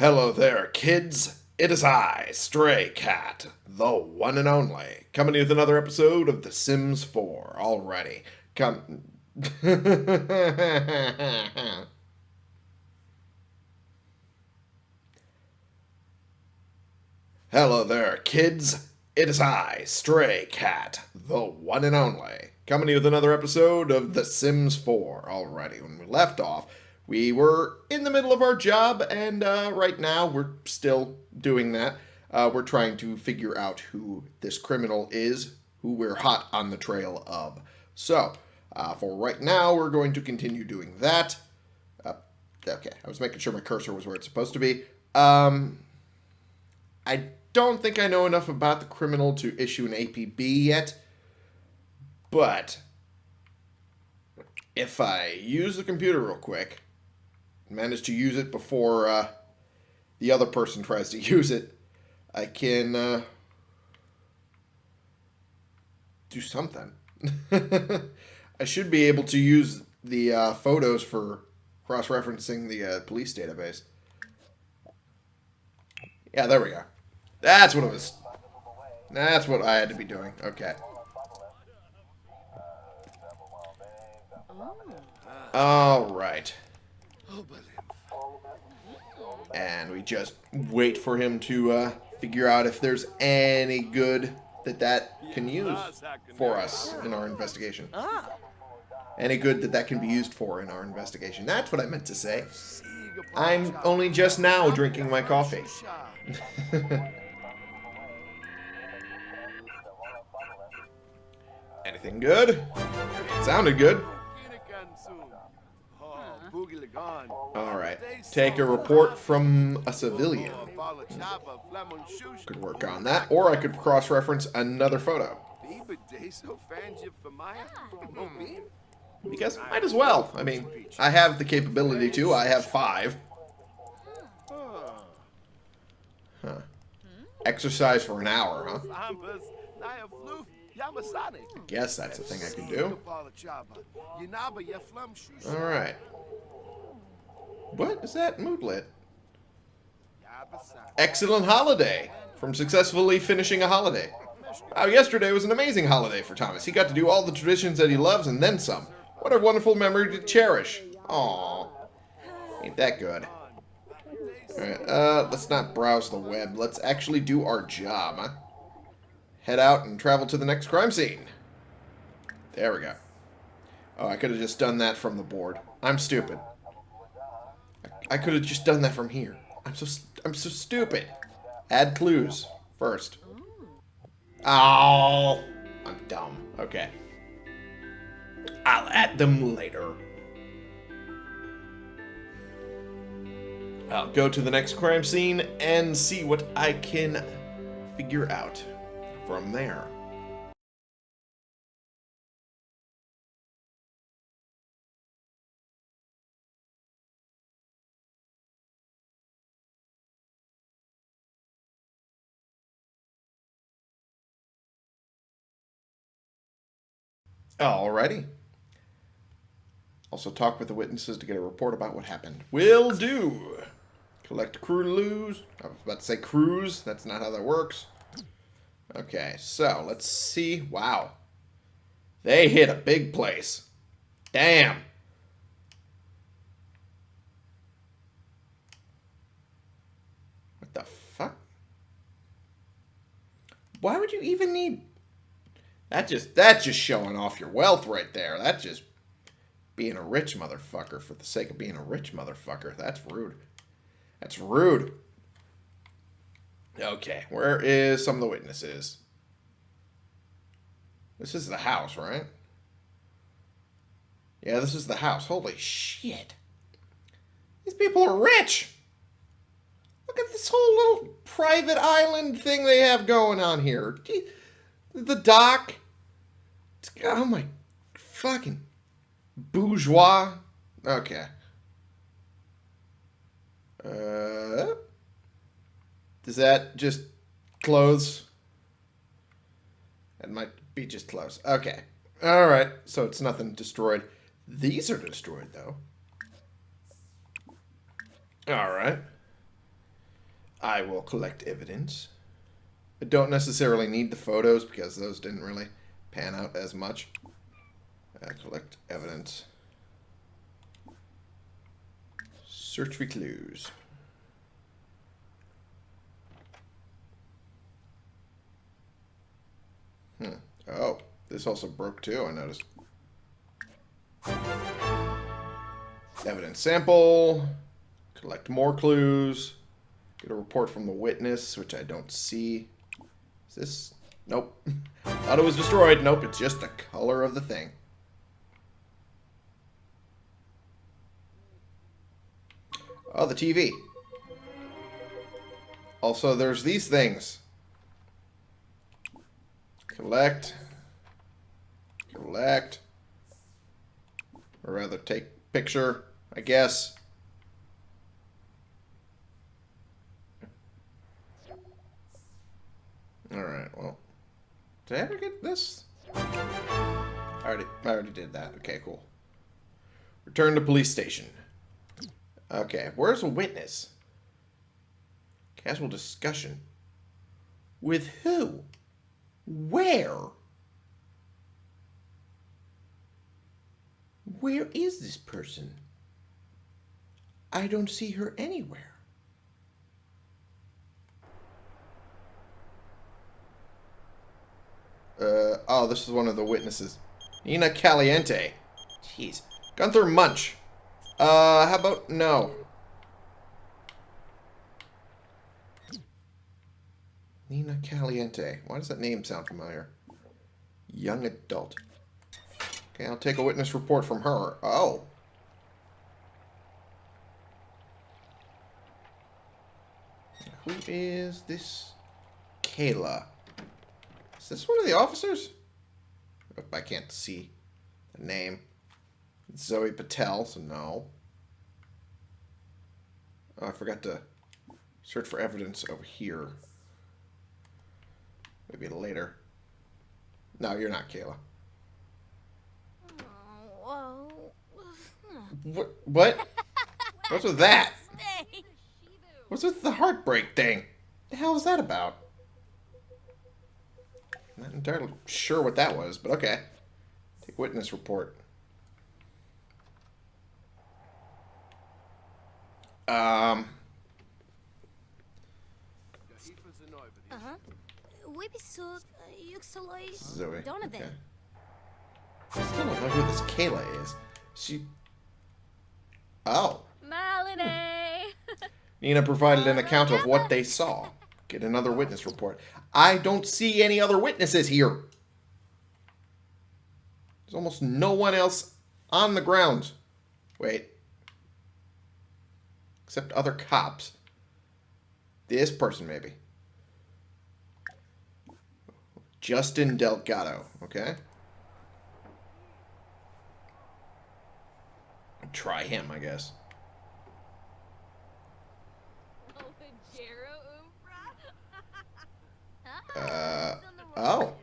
Hello there, kids. It is I, Stray Cat, the one and only, coming with another episode of The Sims 4. Alrighty, come. Hello there, kids. It is I, Stray Cat, the one and only, coming with another episode of The Sims 4. Alrighty, when we left off, we were in the middle of our job, and uh, right now we're still doing that. Uh, we're trying to figure out who this criminal is, who we're hot on the trail of. So, uh, for right now, we're going to continue doing that. Uh, okay, I was making sure my cursor was where it's supposed to be. Um, I don't think I know enough about the criminal to issue an APB yet, but if I use the computer real quick, manage to use it before uh, the other person tries to use it, I can uh, do something. I should be able to use the uh, photos for cross-referencing the uh, police database. Yeah, there we go. That's what it was. That's what I had to be doing. Okay. All right. And we just wait for him to uh, figure out if there's any good that that can use for us in our investigation. Any good that that can be used for in our investigation. That's what I meant to say. I'm only just now drinking my coffee. Anything good? Sounded good. Alright. Take a report from a civilian. Could work on that. Or I could cross-reference another photo. Hmm. Because might as well. I mean, I have the capability to. I have five. Huh. Exercise for an hour, huh? I guess that's a thing I can do. Alright. What is that moodlet? Excellent holiday from successfully finishing a holiday. Wow, yesterday was an amazing holiday for Thomas. He got to do all the traditions that he loves and then some. What a wonderful memory to cherish. Aww. Ain't that good. Alright, uh, let's not browse the web. Let's actually do our job? Head out and travel to the next crime scene. There we go. Oh, I could have just done that from the board. I'm stupid. I could have just done that from here. I'm so I'm so stupid. Add clues first. Oh, I'm dumb. Okay. I'll add them later. I'll go to the next crime scene and see what I can figure out from there. Alrighty. Also talk with the witnesses to get a report about what happened. Will do. Collect clues. I was about to say cruise. That's not how that works. Okay, so let's see. Wow. They hit a big place. Damn. What the fuck? Why would you even need... That just, that's just showing off your wealth right there. That's just being a rich motherfucker for the sake of being a rich motherfucker. That's rude. That's rude. Okay, where is some of the witnesses? This is the house, right? Yeah, this is the house. Holy shit. These people are rich. Look at this whole little private island thing they have going on here. The dock. Oh my fucking bourgeois. Okay. Uh, is that just clothes? It might be just clothes. Okay. All right. So it's nothing destroyed. These are destroyed, though. All right. I will collect evidence. I don't necessarily need the photos because those didn't really pan out as much. Uh, collect evidence. Search for clues. Hmm. Oh, this also broke too, I noticed. Evidence sample. Collect more clues. Get a report from the witness, which I don't see. Is this... Nope. Thought it was destroyed. Nope, it's just the color of the thing. Oh, the TV. Also, there's these things. Collect. Collect. Or rather, take picture, I guess. Alright, well. Did I ever get this? I already, I already did that. Okay, cool. Return to police station. Okay, where's a witness? Casual discussion. With who? Where? Where is this person? I don't see her anywhere. Uh, oh, this is one of the witnesses. Nina Caliente. Jeez. Gunther Munch. Uh, how about no? Nina Caliente. Why does that name sound familiar? Young adult. Okay, I'll take a witness report from her. Oh. Who is this Kayla? Is this one of the officers? I can't see the name. Zoe Patel, so no. Oh, I forgot to search for evidence over here. Maybe later. No, you're not Kayla. Oh, what? What? What's with that? What's with the heartbreak thing? The hell is that about? Not entirely sure what that was, but okay. Take witness report. Um. Ага. Выписал Юксалой Zoe. Donovan. Okay. I still don't know who this Kayla is. She. Oh. Melanie! Nina provided an account of what they saw. Get another witness report. I don't see any other witnesses here. There's almost no one else on the ground. Wait. Except other cops. This person, maybe. Justin Delgado. Okay. Try him, I guess. Uh, oh.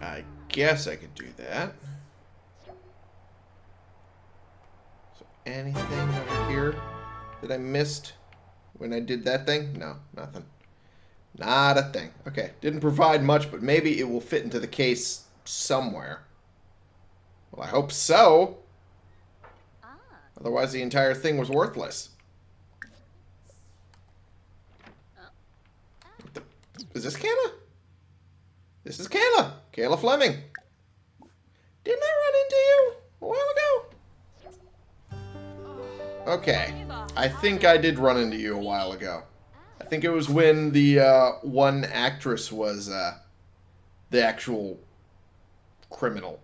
I guess I could do that. So anything over here that I missed when I did that thing? No, nothing. Not a thing. Okay, didn't provide much, but maybe it will fit into the case somewhere. Well, I hope so. Otherwise, the entire thing was worthless. Is this Kayla? This is Kayla. Kayla Fleming. Didn't I run into you a while ago? Okay. I think I did run into you a while ago. I think it was when the uh, one actress was uh, the actual criminal.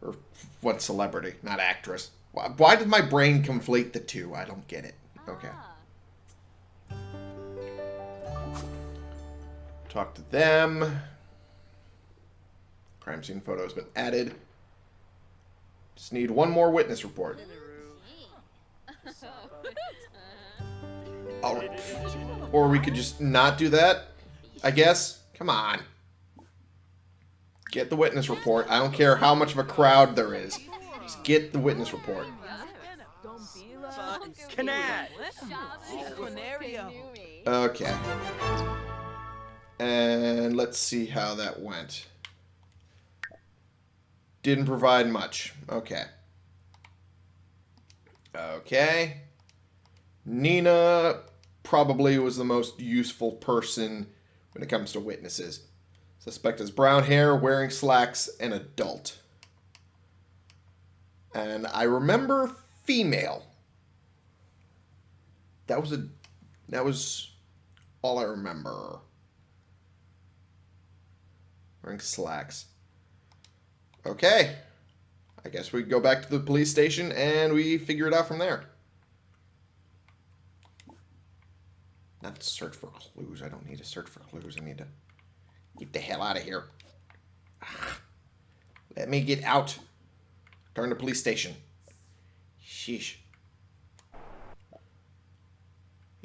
Or what celebrity, not actress. Why, why did my brain conflate the two? I don't get it. Okay. Talk to them. Crime scene photo has been added. Just need one more witness report. Right. Oh. Or we could just not do that, I guess. Come on. get the witness report. I don't care how much of a crowd there is. Just get the witness report. Okay. And let's see how that went. Didn't provide much. Okay. Okay. Nina probably was the most useful person when it comes to witnesses. Suspect has brown hair, wearing slacks, and adult. And I remember female. That was a that was all I remember. Wearing slacks. Okay. I guess we go back to the police station and we figure it out from there. Not search for clues. I don't need to search for clues. I need to get the hell out of here. Ah. Let me get out. Turn to police station. Sheesh.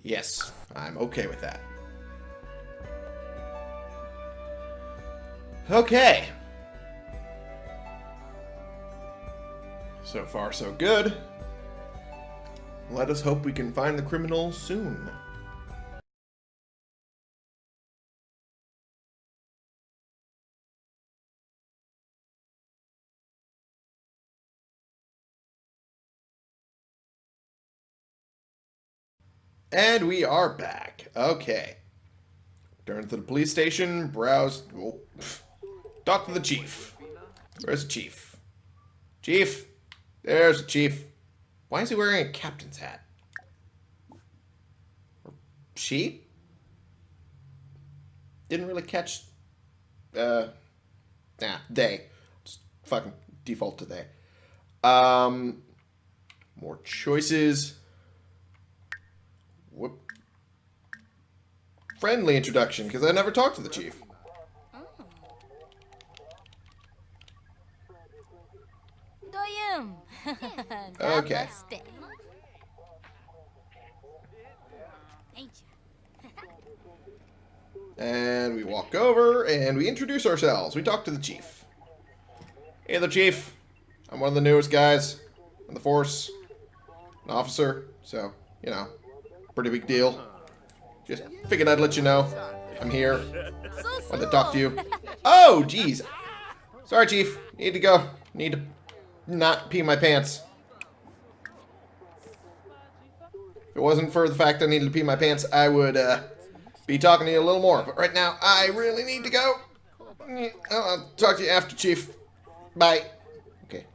Yes, I'm okay with that. Okay. So far, so good. Let us hope we can find the criminal soon. And we are back. Okay. Turn to the police station, browse... Oh, talk to the chief. Where's the chief? Chief? There's the chief. Why is he wearing a captain's hat? She? Didn't really catch... Uh... Nah, they. Just fucking default to they. Um... More choices. Whoop. Friendly introduction, because I never talked to the chief. Doyum. Okay. And we walk over and we introduce ourselves. We talk to the chief. Hey the chief. I'm one of the newest guys on the force. An officer. So, you know, pretty big deal. Just figured I'd let you know. I'm here. Wanted to talk to you. Oh, jeez. Sorry, chief. Need to go. Need to not pee my pants. If it wasn't for the fact I needed to pee my pants, I would uh, be talking to you a little more. But right now, I really need to go. I'll talk to you after, Chief. Bye. Okay.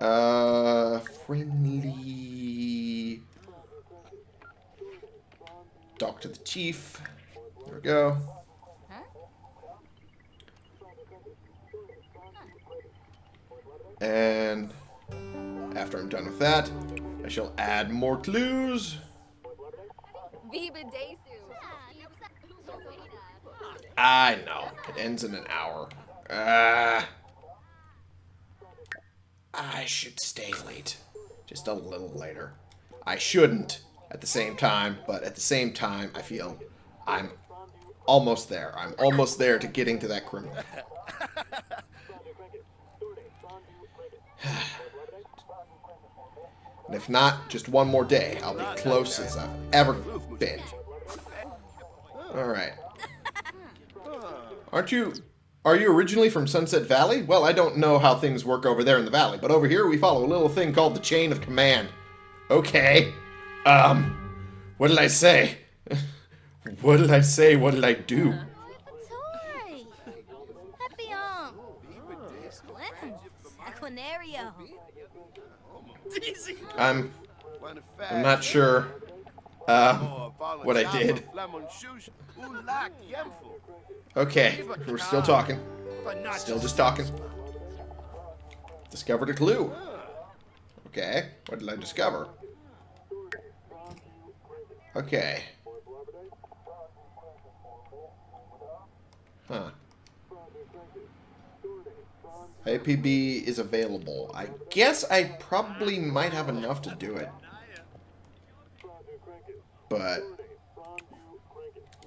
Uh, friendly. Talk to the chief. There we go. And after I'm done with that, I shall add more clues. I know. It ends in an hour. Ah. I should stay late. Just a little later. I shouldn't at the same time, but at the same time, I feel I'm almost there. I'm almost there to getting to that criminal. And if not, just one more day. I'll be close as I've ever been. Alright. Aren't you... Are you originally from Sunset Valley? Well, I don't know how things work over there in the valley, but over here we follow a little thing called the Chain of Command. Okay. Um... What did I say? what did I say? What did I do? Toy. Happy um. Saquinario. I'm... I'm not sure uh, what I did. Okay, we're still talking. Still just talking. Discovered a clue. Okay, what did I discover? Okay. Huh. IPB is available. I guess I probably might have enough to do it. But...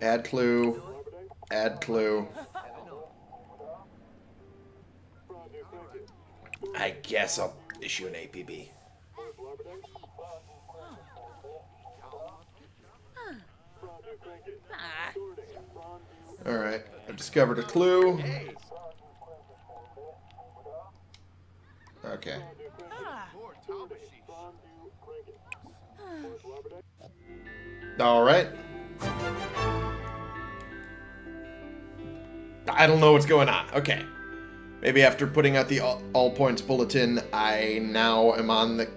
Add clue. Add clue. I guess I'll issue an APB. Alright, I've discovered a clue. Okay. Alright. I don't know what's going on. Okay. Maybe after putting out the all, all points bulletin, I now am on the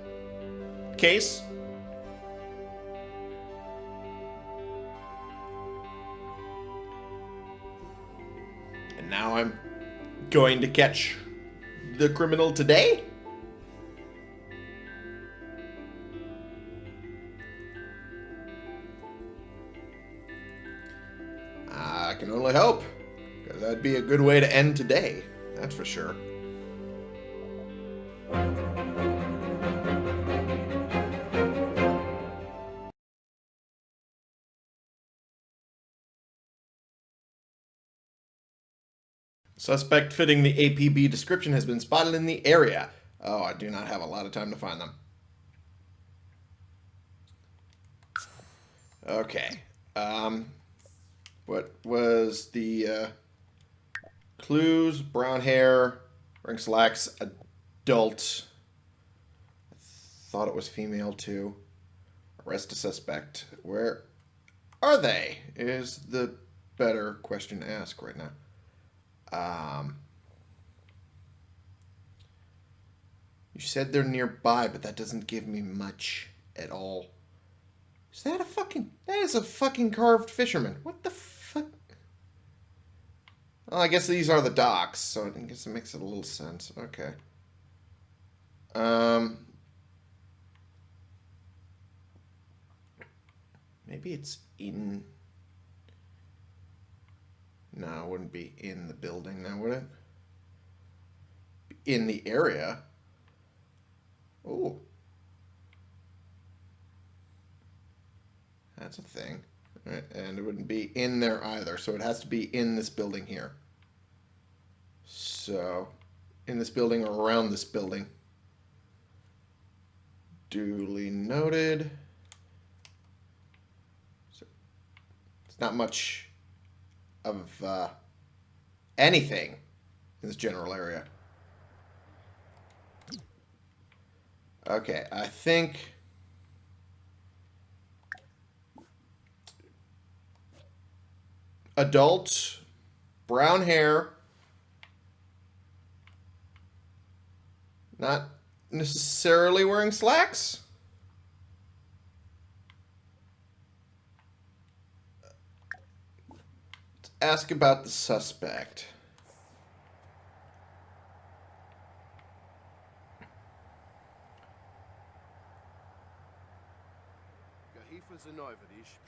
case. Now I'm going to catch the criminal today? I can only hope. Because that'd be a good way to end today. That's for sure. Suspect fitting the APB description has been spotted in the area. Oh, I do not have a lot of time to find them. Okay. Um, what was the uh, clues? Brown hair, wearing slacks, adult. I thought it was female too. Arrest a suspect. Where are they? Is the better question to ask right now. Um, you said they're nearby, but that doesn't give me much at all. Is that a fucking... That is a fucking carved fisherman. What the fuck? Well, I guess these are the docks, so I guess it makes it a little sense. Okay. Um... Maybe it's in... No, it wouldn't be in the building now, would it? In the area. Oh. That's a thing. And it wouldn't be in there either, so it has to be in this building here. So, in this building or around this building. Duly noted. So, it's not much of uh, anything in this general area. Okay, I think... Adult, brown hair, not necessarily wearing slacks. Ask about the suspect.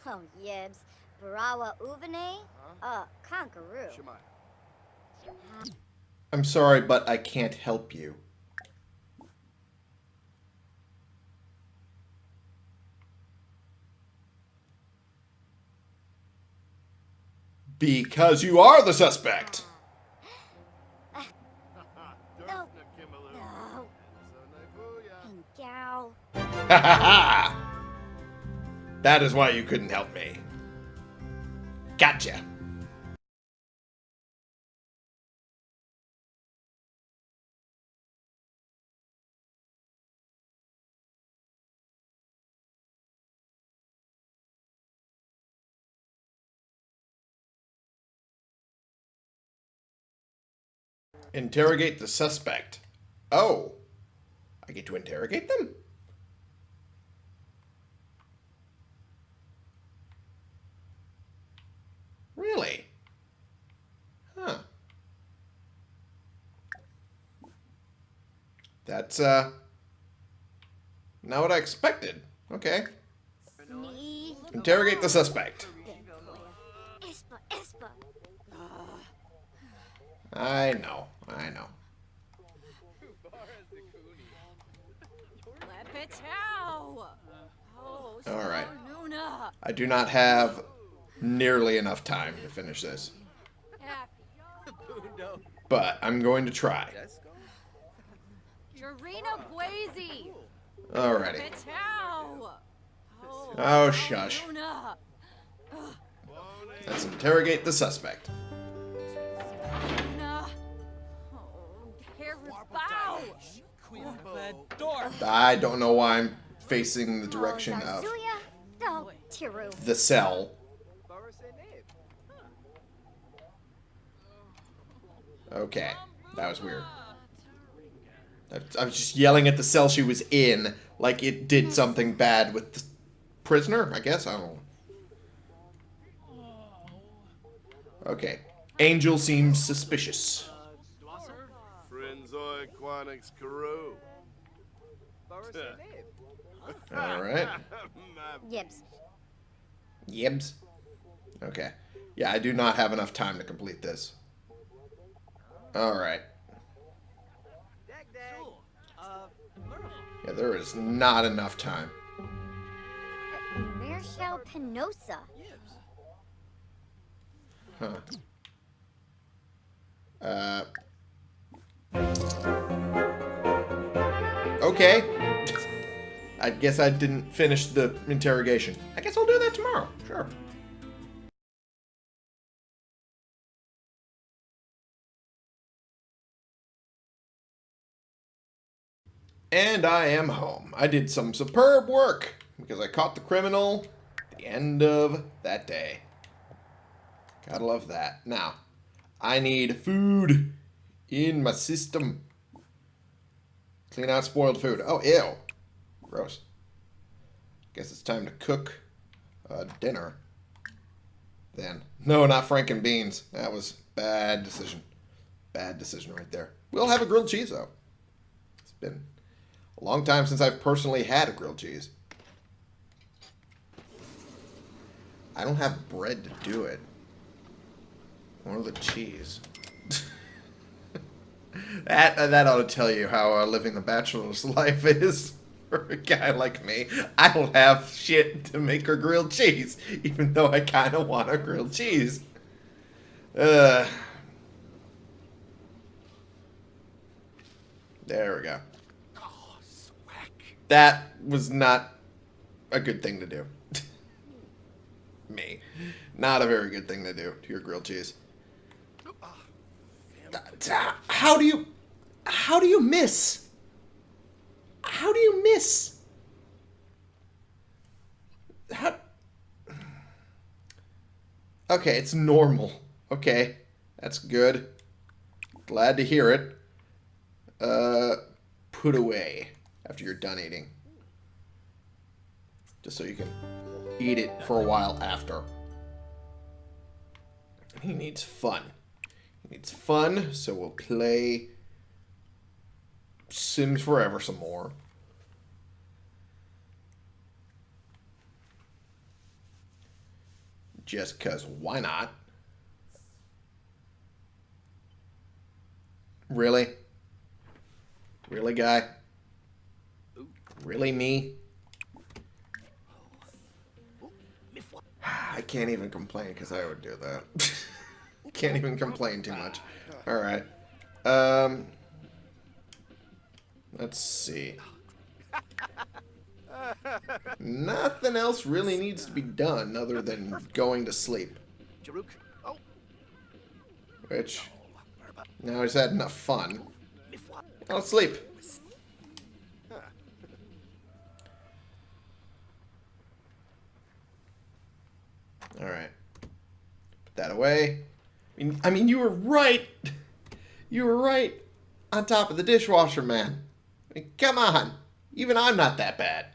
Oh, Yibs. Barawa Uvene? Uh, Conqueror. I'm sorry, but I can't help you. Because you are the suspect. No. No. That is why you couldn't help me. Gotcha. Interrogate the suspect. Oh. I get to interrogate them? Really? Huh. That's, uh... Not what I expected. Okay. Interrogate the suspect. I know. I know. All right. I do not have nearly enough time to finish this. But I'm going to try. Alrighty. Oh, oh shush. Luna. Let's interrogate the suspect. I don't know why I'm facing the direction of the cell. Okay, that was weird. I, I was just yelling at the cell she was in, like it did something bad with the prisoner. I guess I don't. know. Okay, Angel seems suspicious. Frinzoi Quanix Carew. All right, Yibs. Yibs. Okay, yeah, I do not have enough time to complete this. All right. Yeah, there is not enough time. Marshal Penosa. Huh. Uh. Okay. I guess I didn't finish the interrogation. I guess I'll do that tomorrow. Sure. And I am home. I did some superb work because I caught the criminal at the end of that day. Gotta love that. Now, I need food in my system. Clean out spoiled food. Oh, ew. Gross. Guess it's time to cook uh, dinner. Then. No, not Franken beans. That was bad decision. Bad decision right there. We'll have a grilled cheese, though. It's been a long time since I've personally had a grilled cheese. I don't have bread to do it. Or the cheese. that that ought to tell you how uh, living the bachelor's life is for a guy like me. I don't have shit to make a grilled cheese, even though I kind of want a grilled cheese. Uh, there we go. That was not a good thing to do. me. Not a very good thing to do to your grilled cheese. How do you how do you miss? How do you miss? How Okay, it's normal. Okay. That's good. Glad to hear it. Uh put away after you're done eating. Just so you can eat it for a while after. He needs fun. Needs fun, so we'll play Sims Forever some more. Just because, why not? Really? Really, guy? Really, me? I can't even complain because I would do that. can't even complain too much. Alright. Um, let's see. Nothing else really needs to be done other than going to sleep. Which, now he's had enough fun. I'll sleep. Alright. Put that away. I mean, I mean, you were right. You were right on top of the dishwasher, man. I mean, come on. Even I'm not that bad.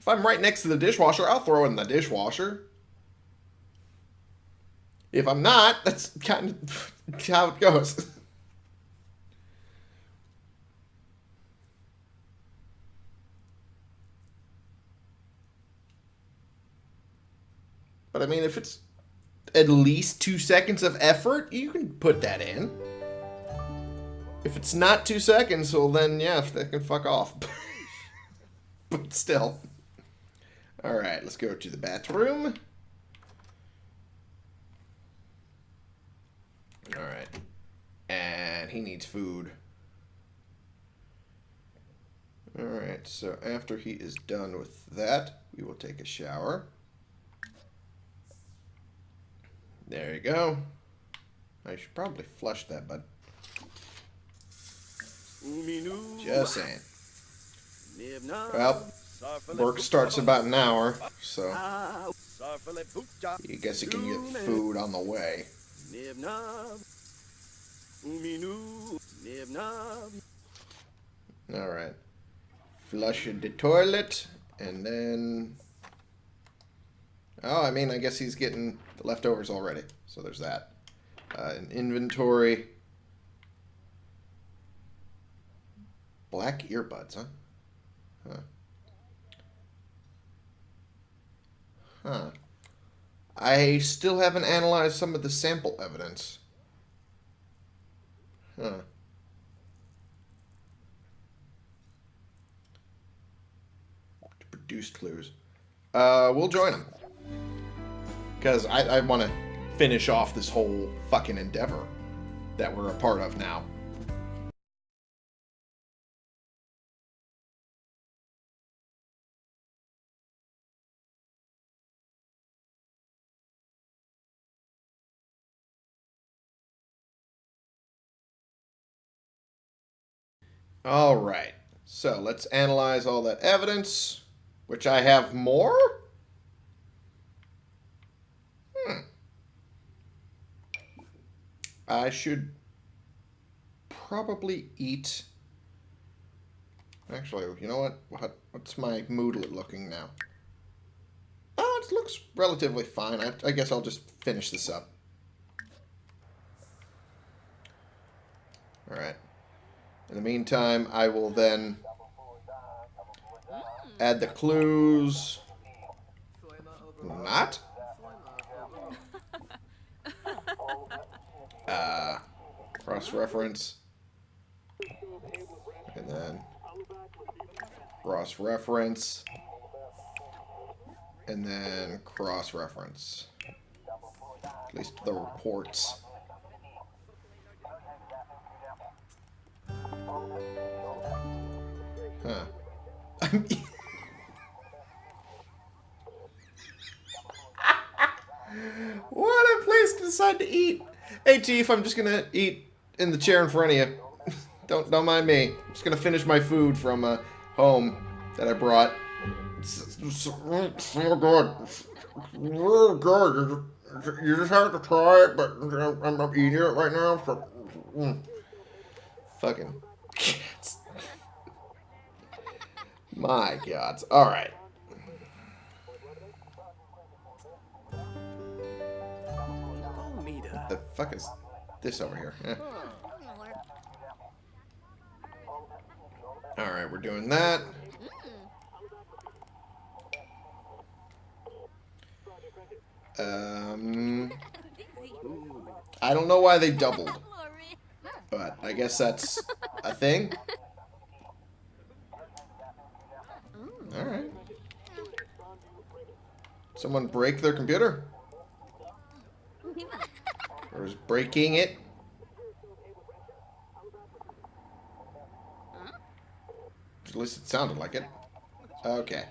If I'm right next to the dishwasher, I'll throw in the dishwasher. If I'm not, that's kind of how it goes. But I mean, if it's at least two seconds of effort, you can put that in. If it's not two seconds, well then, yeah, they can fuck off. but still. Alright, let's go to the bathroom. Alright. And he needs food. Alright, so after he is done with that, we will take a shower. There you go. I should probably flush that, but just saying. Well, work starts about an hour, so you guess you can get food on the way. Alright. Flush the toilet, and then... Oh, I mean, I guess he's getting the leftovers already. So there's that. Uh, an inventory. Black earbuds, huh? Huh. Huh. I still haven't analyzed some of the sample evidence. Huh. Produced clues. Uh, we'll join them. Because I, I want to finish off this whole fucking endeavor that we're a part of now. All right. So let's analyze all that evidence, which I have more. Hmm. I should probably eat. Actually, you know what? what what's my mood looking now? Oh, it looks relatively fine. I, I guess I'll just finish this up. All right. In the meantime, I will then add the clues. Not? Uh, cross-reference. And then cross-reference. And then cross-reference. At least the reports. Huh. what a place to decide to eat. Hey, Chief, I'm just gonna eat in the chair in front of you. don't don't mind me. I'm just gonna finish my food from uh, home that I brought. It's, it's, it's so good. It's good. You just have to try it, but I'm, I'm eating it right now. So, mm. Fucking cats. My God. All right. The fuck is this over here? Eh. All right, we're doing that. Um, I don't know why they doubled, but I guess that's a thing. Alright. Someone break their computer? Or is breaking it? At least it sounded like it. Okay.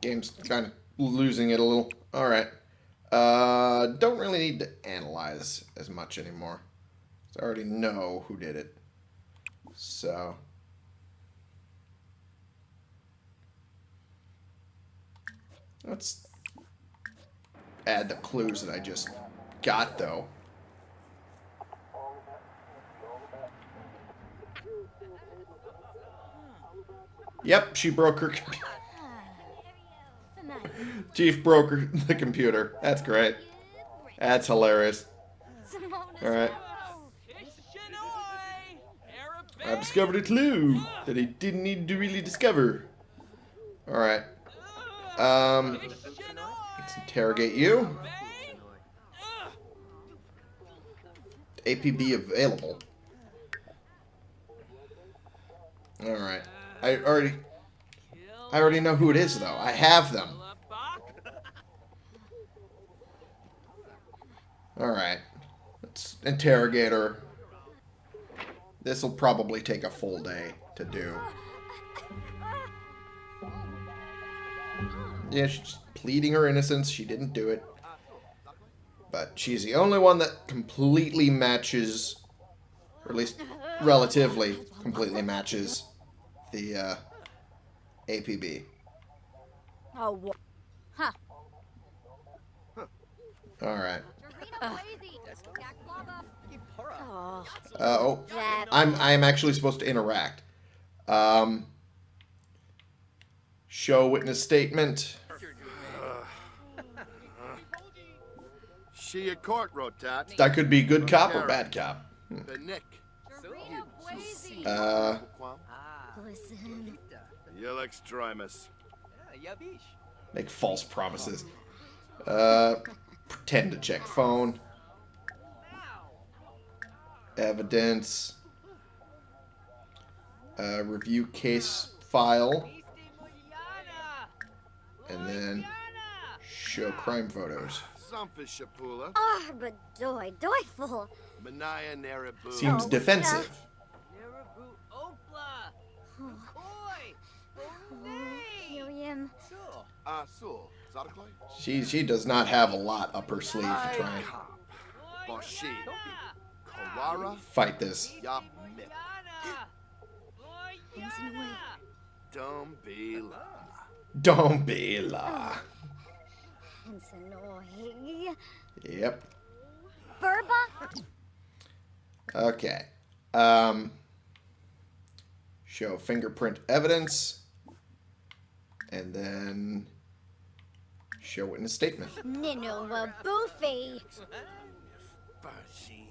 Game's kind of losing it a little. Alright. Uh, don't really need to analyze as much anymore. I already know who did it. So... Let's add the clues that I just got, though. Yep, she broke her computer. Chief broke her, the computer. That's great. That's hilarious. Alright. I've discovered a clue that he didn't need to really discover. Alright. Um, let's interrogate you. APB available. Alright. I already... I already know who it is, though. I have them. Alright. Let's interrogate her. This will probably take a full day to do. Yeah, she's pleading her innocence. She didn't do it. But she's the only one that completely matches, or at least relatively completely matches the uh, APB. Oh, huh. All right. Dorito Blazy. Jack Lava. Oh, Uh, oh. I'm I'm actually supposed to interact. Um, show witness statement. She a court rotat. That could be good cop or bad cop. The Nick. Dorito Blazy. Uh, Listen. You'll extremis. make false promises. Uh, pretend to check phone. Evidence. Uh, review case file. And then show crime photos. Zumpus Shapula. Arbadoy, doyful. Manaya Narabu. Seems Oh, defensive. Helium. Ah, Sul. Zarklai. She she does not have a lot up her sleeve to try and Boshi. Kawara. fight this. Yap Mip. Hands. Don't be la. Don't be la. Hansenoi. Yep. Burba. Okay. Um, show fingerprint evidence. And then show witness statement. Ninova Boofy. Bajin.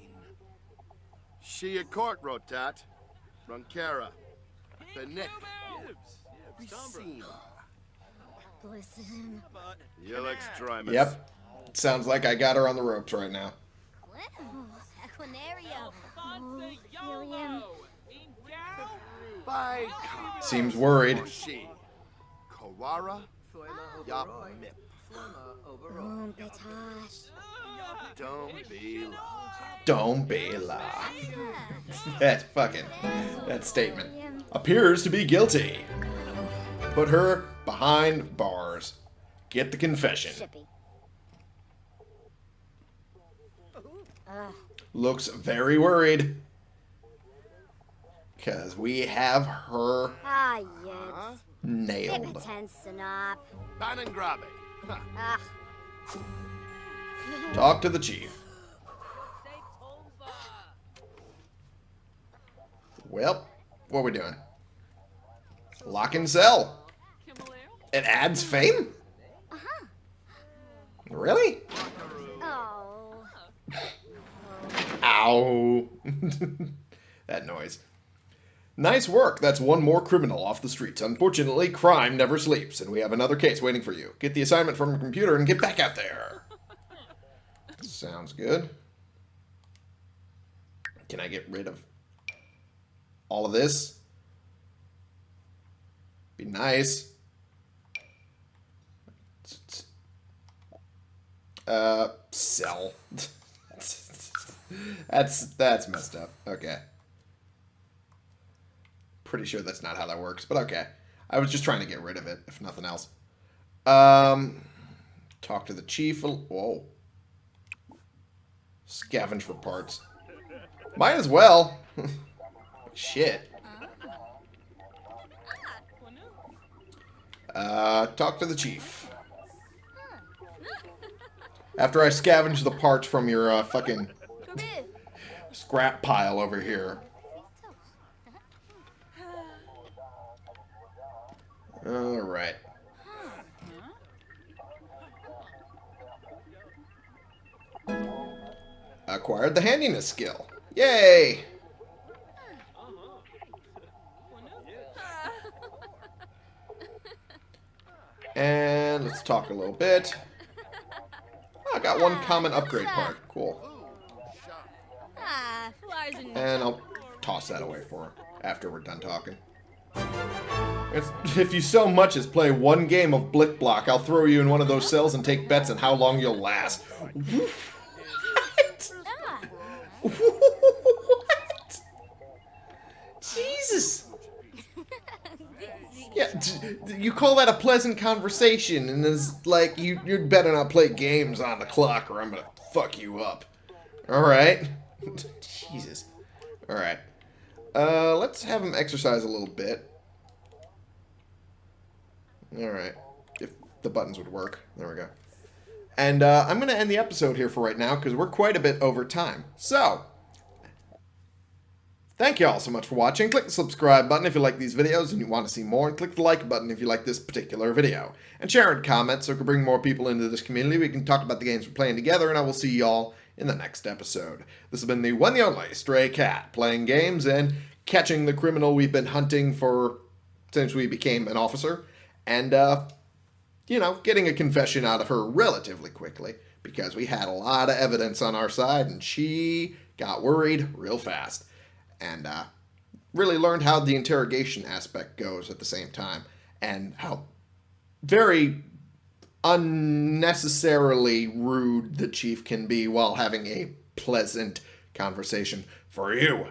She a court rotat. Runkara. The Nick. Racine. Listen. You'll extremis. Yep. Sounds like I got her on the ropes right now. Equinario. Helium. By. Seems worried. Kawara. Yap Mip. Don't be la. Don't be la. that fucking that statement appears to be guilty. Put her behind bars. Get the confession. Looks very worried. Cause we have her Ah, yips. nailed. Hippotensinop. Banangrabe. Ugh. Talk to the chief. Well, what are we doing? Lock and sell. It adds fame? Uh-huh. Really? Oh. Ow. that noise. Nice work. That's one more criminal off the streets. Unfortunately, crime never sleeps, and we have another case waiting for you. Get the assignment from your computer and get back out there. Sounds good. Can I get rid of all of this? Be nice. Uh, sell. that's that's messed up. Okay. Pretty sure that's not how that works, but okay. I was just trying to get rid of it, if nothing else. Um, talk to the chief. Whoa. Scavenge for parts. Might as well. Shit. Uh, talk to the chief. After I scavenge the parts from your uh, fucking scrap pile over here. Alright. Acquired the handiness skill. Yay! And let's talk a little bit. I got one common upgrade part. Cool. Ah. And I'll toss that away for her after we're done talking. It's, if you so much as play one game of Blicblock, I'll throw you in one of those cells and take bets on how long you'll last. What? Ah. what? Jesus. Yeah, you call that a pleasant conversation, and it's like you you'd better not play games on the clock, or I'm gonna fuck you up. All right, Jesus. All right, uh, let's have him exercise a little bit. All right, if the buttons would work, there we go. And uh, I'm gonna end the episode here for right now because we're quite a bit over time. So. Thank you all so much for watching. Click the subscribe button if you like these videos and you want to see more, and click the like button if you like this particular video. And share and comment so we can bring more people into this community. We can talk about the games we're playing together, and I will see y'all in the next episode. This has been the one and only Stray Cat, playing games and catching the criminal we've been hunting for since we became an officer, and, uh, you know, getting a confession out of her relatively quickly, because we had a lot of evidence on our side, and she got worried real fast and uh, really learned how the interrogation aspect goes at the same time and how very unnecessarily rude the chief can be while having a pleasant conversation for you